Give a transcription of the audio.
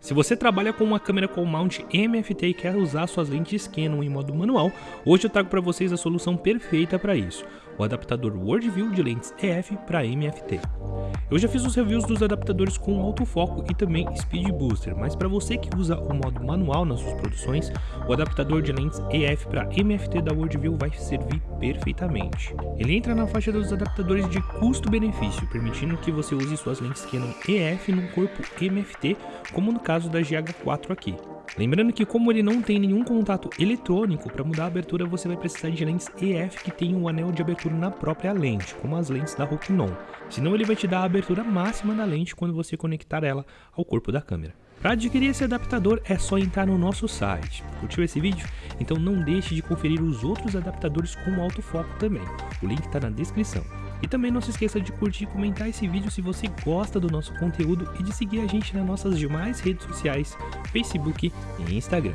Se você trabalha com uma câmera com mount MFT e quer usar suas lentes Canon em modo manual, hoje eu trago para vocês a solução perfeita para isso, o adaptador Worldview de lentes EF para MFT. Eu já fiz os reviews dos adaptadores com autofoco e também Speed Booster, mas para você que usa o modo manual nas suas produções, o adaptador de lentes EF para MFT da Worldview vai servir perfeitamente. Ele entra na faixa dos adaptadores de custo-benefício, permitindo que você use suas lentes Canon EF no corpo MFT, como no caso da GH4 aqui. Lembrando que como ele não tem nenhum contato eletrônico, para mudar a abertura você vai precisar de lentes EF que tem um anel de abertura na própria lente, como as lentes da Rokinon. Senão ele vai te dar a abertura máxima da lente quando você conectar ela ao corpo da câmera. Para adquirir esse adaptador é só entrar no nosso site. Curtiu esse vídeo? Então não deixe de conferir os outros adaptadores com autofoco também. O link está na descrição. E também não se esqueça de curtir e comentar esse vídeo se você gosta do nosso conteúdo e de seguir a gente nas nossas demais redes sociais, Facebook e Instagram.